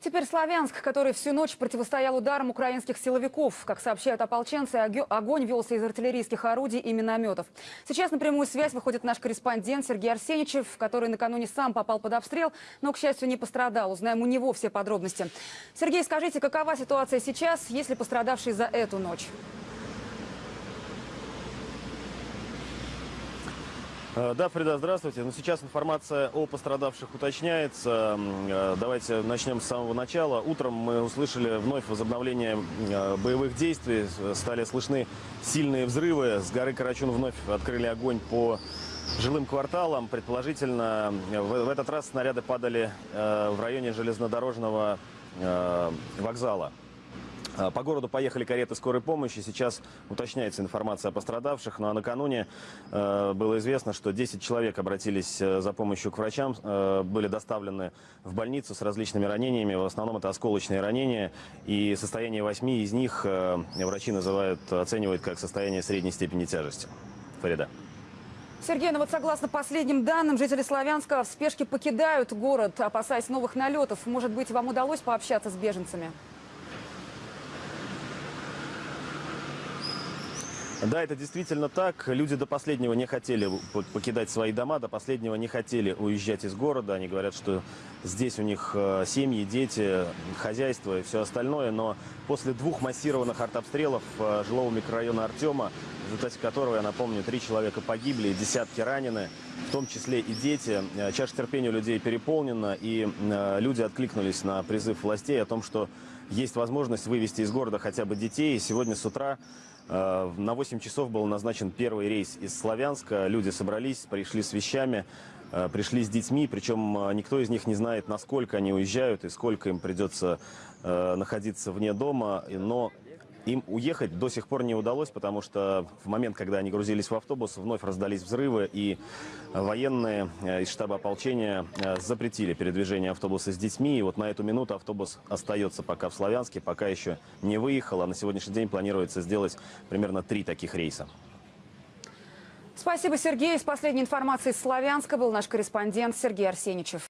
Теперь Славянск, который всю ночь противостоял ударам украинских силовиков. Как сообщают ополченцы, огонь велся из артиллерийских орудий и минометов. Сейчас на прямую связь выходит наш корреспондент Сергей Арсеничев, который накануне сам попал под обстрел, но, к счастью, не пострадал. Узнаем у него все подробности. Сергей, скажите, какова ситуация сейчас, есть ли пострадавшие за эту ночь? Да, Фрида, здравствуйте. Ну, сейчас информация о пострадавших уточняется. Э, Давайте начнем с самого начала. Утром мы услышали вновь возобновление э, боевых действий. Стали слышны сильные взрывы. С горы Карачун вновь открыли огонь по жилым кварталам. Предположительно, э, в этот раз снаряды падали э, в районе железнодорожного э, вокзала. А, По городу поехали кареты скорой помощи. Сейчас уточняется информация о пострадавших. Ну а накануне э, было известно, что 10 человек обратились э, за помощью к врачам, э, были доставлены в больницу с различными ранениями. В основном это осколочные ранения. И состояние 8 из них э, врачи называют, оценивают как состояние средней степени тяжести. Фарида. Сергей, ну вот согласно последним данным, жители Славянска в спешке покидают город, опасаясь новых налетов. Может быть, вам удалось пообщаться с беженцами? Да, это действительно так. Люди до последнего не хотели покидать свои дома, до последнего не хотели уезжать из города. Они говорят, что здесь у них э, семьи, дети, хозяйство и все остальное. Но после двух массированных артобстрелов э, жилого микрорайона Артема, в результате которого, я напомню, три человека погибли, и десятки ранены, в том числе и дети, э, чаша терпения у людей переполнена, и люди откликнулись на призыв властей о том, что есть возможность вывести из города хотя бы детей. И сегодня с утра Э, На 8 часов был назначен первый рейс из Славянска. Люди собрались, пришли с вещами, э, пришли с детьми. Причем э, никто из них не знает, насколько они уезжают и сколько им придется э, находиться вне дома. Но им уехать до сих пор не удалось, потому что в момент, когда они грузились в автобус, вновь раздались взрывы, и военные э, из штаба ополчения э, запретили передвижение автобуса с детьми. И вот на эту минуту автобус остается пока в Славянске, пока еще не выехал, а на сегодняшний день планируется сделать примерно три таких рейса. Спасибо, Сергей. С последней информацией из Славянска был наш корреспондент Сергей Арсеничев.